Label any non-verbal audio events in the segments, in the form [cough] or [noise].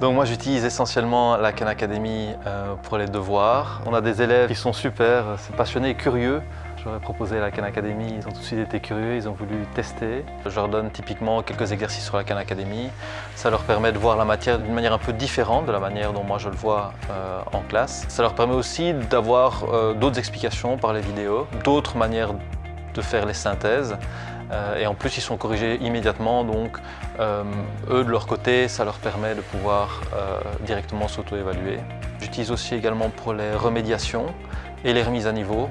Donc moi j'utilise essentiellement la Khan Academy euh, pour les devoirs. On a des élèves qui sont super, c'est passionnés et curieux. J'aurais proposé la Khan Academy, ils ont tout de suite été curieux, ils ont voulu tester. Je leur donne typiquement quelques exercices sur la Khan Academy. Ça leur permet de voir la matière d'une manière un peu différente de la manière dont moi je le vois euh, en classe. Ça leur permet aussi d'avoir euh, d'autres explications par les vidéos, d'autres manières de faire les synthèses. Euh, et en plus, ils sont corrigés immédiatement, donc euh, eux, de leur côté, ça leur permet de pouvoir euh, directement s'auto-évaluer. J'utilise aussi également pour les remédiations et les remises à niveau.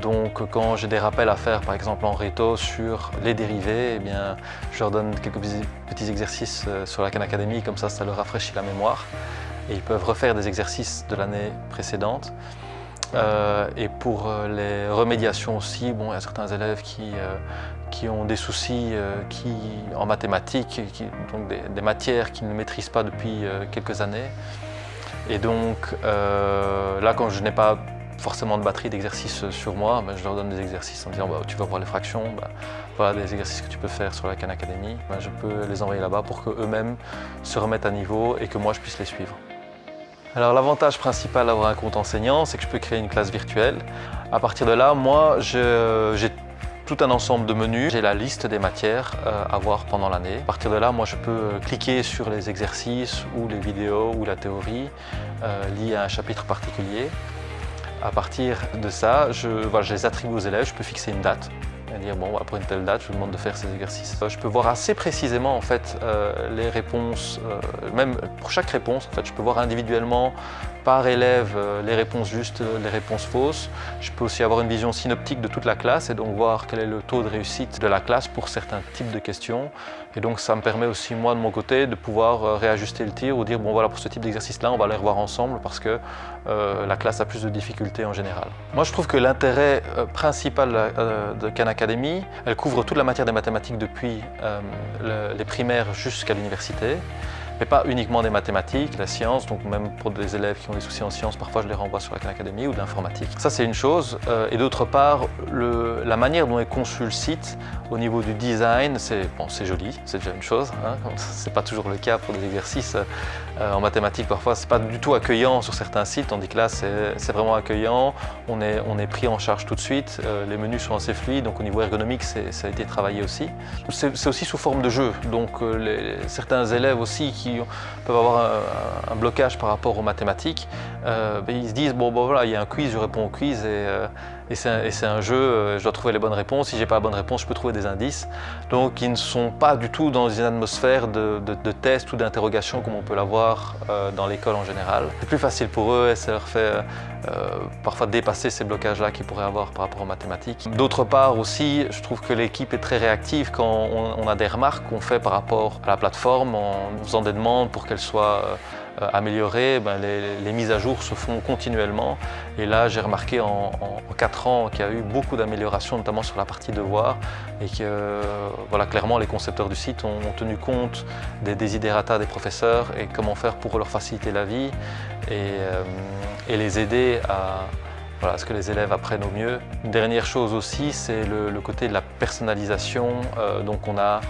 Donc quand j'ai des rappels à faire, par exemple en réto sur les dérivés, eh bien, je leur donne quelques petits exercices sur la Khan Academy, comme ça, ça leur rafraîchit la mémoire. Et ils peuvent refaire des exercices de l'année précédente. Euh, et pour euh, les remédiations aussi, bon, il y a certains élèves qui, euh, qui ont des soucis qui, en mathématiques, donc des, matières qu'ils ne maîtrisent pas depuis quelques années. Et donc là, quand je n'ai pas forcément de batterie d'exercices sur moi, ben, je leur donne des exercices en disant bah, tu vas voir les fractions, bah, voilà des exercices que tu peux faire sur la Khan Academy. Ben, je peux les envoyer là-bas pour qu'eux-mêmes se remettent à niveau et que moi je puisse les suivre. Alors l'avantage principal d'avoir un compte enseignant, c'est que je peux créer une classe virtuelle. À partir de là, moi, j'ai tout un ensemble de menus. J'ai la liste des matières euh, à voir pendant l'année. À partir de là, moi, je peux cliquer sur les exercices ou les vidéos ou la théorie euh, liée à un chapitre particulier. À partir de ça, je les attribue aux élèves, je peux fixer une date et dire bon après une telle date je vous demande de faire ces exercices. Je peux voir assez précisément en fait euh, les réponses, euh, même pour chaque réponse en fait je peux voir individuellement par élève euh, les réponses justes, les réponses fausses. Je peux aussi avoir une vision synoptique de toute la classe et donc voir quel est le taux de réussite de la classe pour certains types de questions. Et donc ça me permet aussi moi de mon côté de pouvoir réajuster le tir ou dire bon voilà pour ce type d'exercice là on va les revoir ensemble parce que la classe a plus de difficultés en général. Moi je trouve que l'intérêt principal de Khan Elle couvre toute la matière des mathématiques depuis euh, les primaires jusqu'à l'université mais pas uniquement des mathématiques, la science, donc même pour des élèves qui ont des soucis en sciences, parfois je les renvoie sur la Khan Academy ou de l'informatique. Ça c'est une chose, euh, et d'autre part, la manière dont est conçu le site, au niveau du design, c'est bon, joli, c'est déjà une chose, hein, [laughs] c'est pas toujours le cas pour des exercices euh, en mathématiques, parfois c'est pas du tout accueillant sur certains sites, tandis que là c'est vraiment accueillant, on est, on est pris en charge tout de suite, euh, les menus sont assez fluides, donc au niveau ergonomique ça a été travaillé aussi. C'est aussi sous forme de jeu, donc certains élèves aussi qui peuvent avoir un, blocage par rapport aux mathématiques, euh, ben, ils se disent bon, bon voilà, il y a un quiz, je réponds au quiz et, euh, et c'est un, jeu, euh, je dois trouver les bonnes réponses. Si j'ai pas la bonne réponse, je peux trouver des indices. Donc ils ne sont pas du tout dans une atmosphère de, de, test ou d'interrogation comme on peut l'avoir dans l'école en général. C'est plus facile pour eux et ça leur fait parfois dépasser ces blocages-là qu'ils pourraient avoir par rapport aux mathématiques. D'autre part aussi, je trouve que l'équipe est très réactive quand on, a des remarques qu'on fait par rapport à la plateforme en faisant des demandes pour qu'elle soit euh, améliorées, ben, les, mises à jour se font continuellement. Et là, j'ai remarqué en, 4 ans qu'il y a eu beaucoup d'améliorations, notamment sur la partie devoir, et que voilà, clairement, les concepteurs du site ont, tenu compte des désidératas des professeurs et comment faire pour leur faciliter la vie et, euh, les aider à, voilà, ce que les élèves apprennent au mieux. Une dernière chose aussi, c'est le, côté de la personnalisation. Euh, donc on a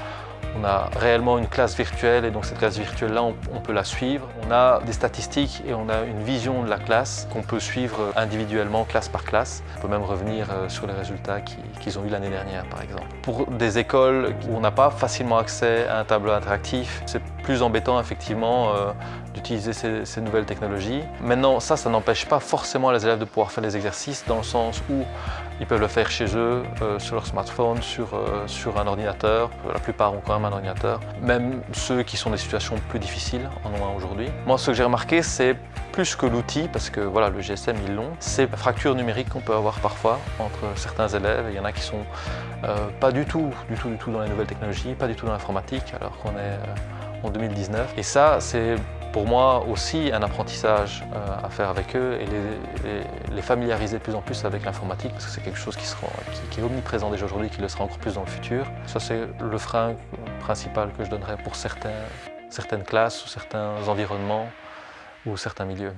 on a réellement une classe virtuelle et donc cette classe virtuelle-là, on, peut la suivre. On a des statistiques et on a une vision de la classe qu'on peut suivre individuellement, classe par classe. On peut même revenir euh, sur les résultats qu'ils ont eu l'année dernière, par exemple. Pour des écoles où on n'a pas facilement accès à un tableau interactif, c'est plus embêtant effectivement euh, d'utiliser ces, nouvelles technologies. Maintenant, ça, ça n'empêche pas forcément les élèves de pouvoir faire les exercices dans le sens où ils peuvent le faire chez eux, euh, sur leur smartphone, sur, euh, sur un ordinateur. La plupart ont quand même un ordinateur. Même ceux qui sont dans des situations plus difficiles en ont un aujourd'hui. Moi, ce que j'ai remarqué, c'est plus que l'outil, parce que voilà, le GSM, ils l'ont, c'est la fracture numérique qu'on peut avoir parfois entre certains élèves. Il y en a qui sont pas du tout, du tout, du tout dans les nouvelles technologies, pas du tout dans l'informatique, alors qu'on est en 2019. Et ça, c'est pour moi aussi un apprentissage euh, à faire avec eux et les, familiariser de plus en plus avec l'informatique parce que c'est quelque chose qui, est omniprésent déjà aujourd'hui qui le sera encore plus dans le futur. Ça c'est le frein principal que je donnerais pour certaines classes ou certains environnements ou certains milieux.